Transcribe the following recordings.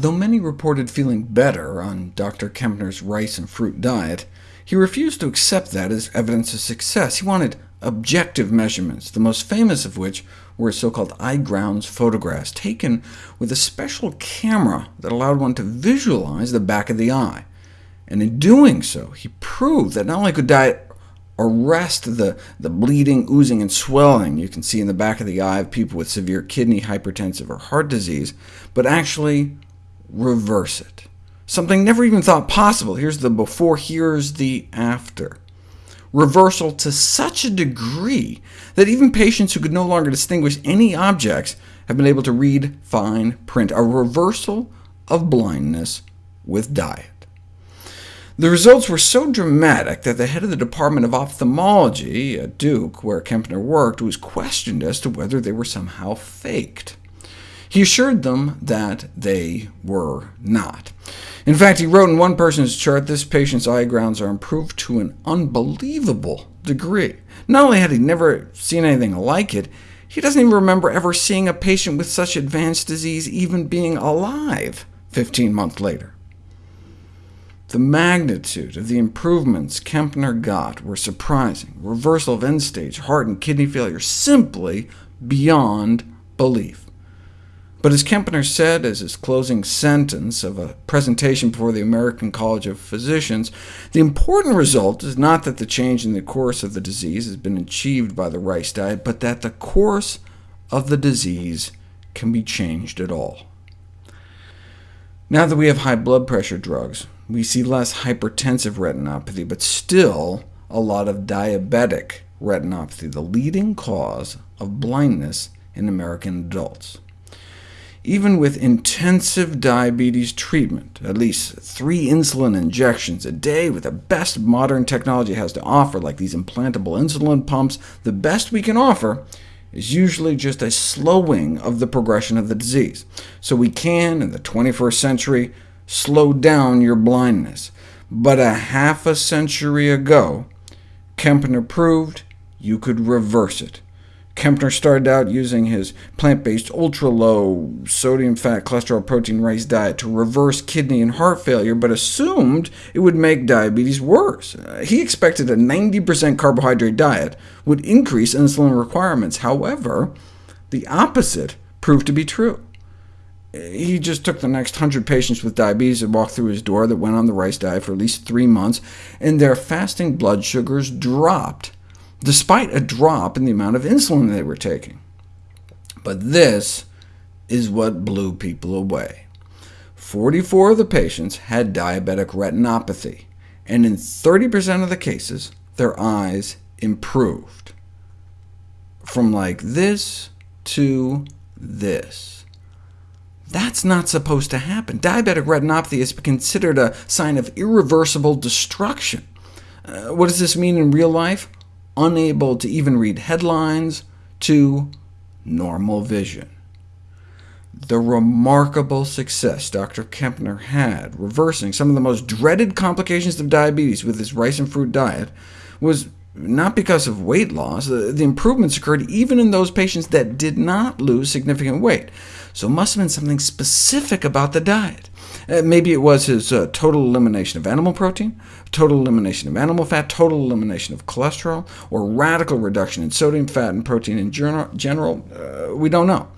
Though many reported feeling better on Dr. Kempner's rice and fruit diet, he refused to accept that as evidence of success. He wanted objective measurements, the most famous of which were so-called eye grounds photographs, taken with a special camera that allowed one to visualize the back of the eye. And in doing so, he proved that not only could diet arrest the, the bleeding, oozing, and swelling you can see in the back of the eye of people with severe kidney, hypertensive, or heart disease, but actually reverse it. Something never even thought possible. Here's the before, here's the after. Reversal to such a degree that even patients who could no longer distinguish any objects have been able to read fine print, a reversal of blindness with diet. The results were so dramatic that the head of the Department of Ophthalmology at Duke, where Kempner worked, was questioned as to whether they were somehow faked. He assured them that they were not. In fact, he wrote in one person's chart, this patient's eye grounds are improved to an unbelievable degree. Not only had he never seen anything like it, he doesn't even remember ever seeing a patient with such advanced disease even being alive 15 months later. The magnitude of the improvements Kempner got were surprising. Reversal of end-stage heart and kidney failure simply beyond belief. But as Kempner said as his closing sentence of a presentation before the American College of Physicians, the important result is not that the change in the course of the disease has been achieved by the rice diet, but that the course of the disease can be changed at all. Now that we have high blood pressure drugs, we see less hypertensive retinopathy, but still a lot of diabetic retinopathy, the leading cause of blindness in American adults. Even with intensive diabetes treatment, at least three insulin injections a day with the best modern technology has to offer, like these implantable insulin pumps, the best we can offer is usually just a slowing of the progression of the disease. So we can, in the 21st century, slow down your blindness. But a half a century ago, Kempner proved you could reverse it. Kempner started out using his plant-based ultra-low sodium, fat, cholesterol, protein, rice diet to reverse kidney and heart failure, but assumed it would make diabetes worse. Uh, he expected a 90% carbohydrate diet would increase insulin requirements. However, the opposite proved to be true. He just took the next 100 patients with diabetes and walked through his door that went on the rice diet for at least three months, and their fasting blood sugars dropped despite a drop in the amount of insulin they were taking. But this is what blew people away. 44 of the patients had diabetic retinopathy, and in 30% of the cases, their eyes improved. From like this to this. That's not supposed to happen. Diabetic retinopathy is considered a sign of irreversible destruction. Uh, what does this mean in real life? Unable to even read headlines, to normal vision. The remarkable success Dr. Kempner had reversing some of the most dreaded complications of diabetes with his rice and fruit diet was not because of weight loss. The improvements occurred even in those patients that did not lose significant weight, so it must have been something specific about the diet. Uh, maybe it was his uh, total elimination of animal protein, total elimination of animal fat, total elimination of cholesterol, or radical reduction in sodium, fat, and protein in general. Uh, we don't know.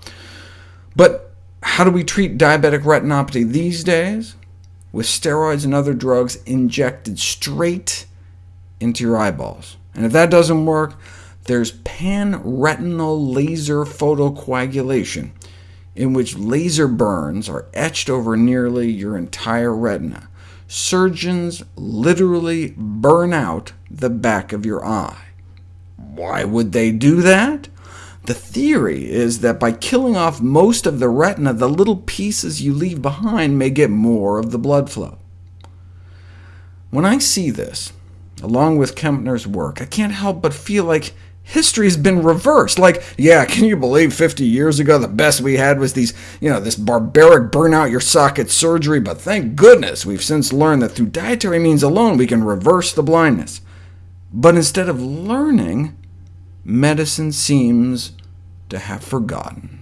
But how do we treat diabetic retinopathy these days? With steroids and other drugs injected straight into your eyeballs. And if that doesn't work, there's pan-retinal laser photocoagulation, in which laser burns are etched over nearly your entire retina. Surgeons literally burn out the back of your eye. Why would they do that? The theory is that by killing off most of the retina, the little pieces you leave behind may get more of the blood flow. When I see this, along with Kempner's work, I can't help but feel like history's been reversed. Like, yeah, can you believe 50 years ago the best we had was these, you know, this barbaric burn-out your socket surgery, but thank goodness we've since learned that through dietary means alone we can reverse the blindness. But instead of learning, medicine seems to have forgotten.